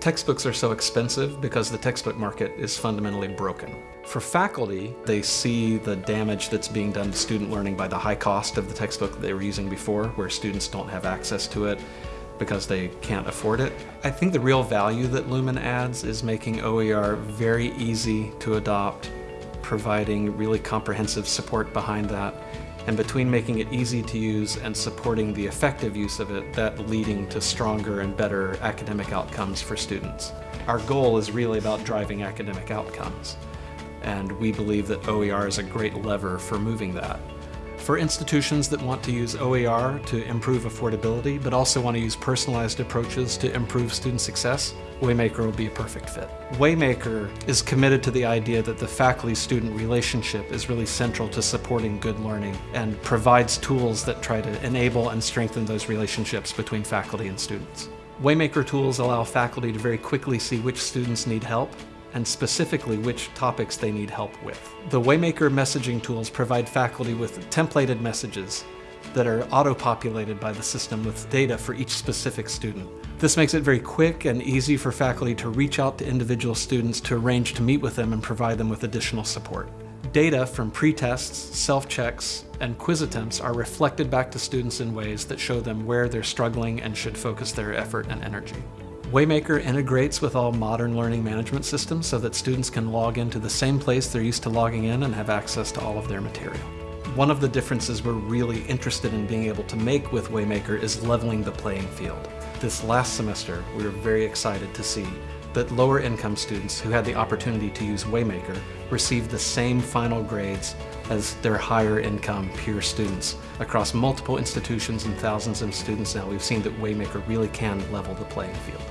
Textbooks are so expensive because the textbook market is fundamentally broken. For faculty, they see the damage that's being done to student learning by the high cost of the textbook they were using before, where students don't have access to it because they can't afford it. I think the real value that Lumen adds is making OER very easy to adopt, providing really comprehensive support behind that, and between making it easy to use and supporting the effective use of it, that leading to stronger and better academic outcomes for students. Our goal is really about driving academic outcomes, and we believe that OER is a great lever for moving that. For institutions that want to use OER to improve affordability, but also want to use personalized approaches to improve student success, Waymaker will be a perfect fit. Waymaker is committed to the idea that the faculty-student relationship is really central to supporting good learning and provides tools that try to enable and strengthen those relationships between faculty and students. Waymaker tools allow faculty to very quickly see which students need help and specifically which topics they need help with. The Waymaker messaging tools provide faculty with templated messages that are auto-populated by the system with data for each specific student. This makes it very quick and easy for faculty to reach out to individual students to arrange to meet with them and provide them with additional support. Data from pre-tests, self-checks, and quiz attempts are reflected back to students in ways that show them where they're struggling and should focus their effort and energy. Waymaker integrates with all modern learning management systems so that students can log into the same place they're used to logging in and have access to all of their material. One of the differences we're really interested in being able to make with Waymaker is leveling the playing field. This last semester, we were very excited to see that lower income students who had the opportunity to use Waymaker received the same final grades as their higher income peer students. Across multiple institutions and thousands of students now, we've seen that Waymaker really can level the playing field.